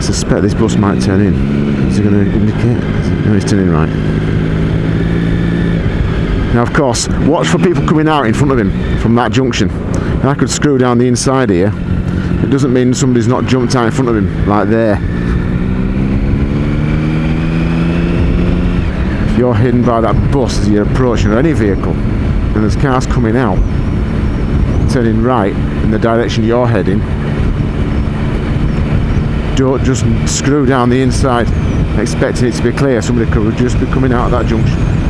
suspect this bus might turn in. Is it going to indicate? No, it's turning right. Now, of course, watch for people coming out in front of him from that junction. And I could screw down the inside here. It doesn't mean somebody's not jumped out in front of him, like there. If you're hidden by that bus as you're approaching, or any vehicle, and there's cars coming out, turning right in the direction you're heading, don't just screw down the inside expecting it to be clear. Somebody could just be coming out of that junction.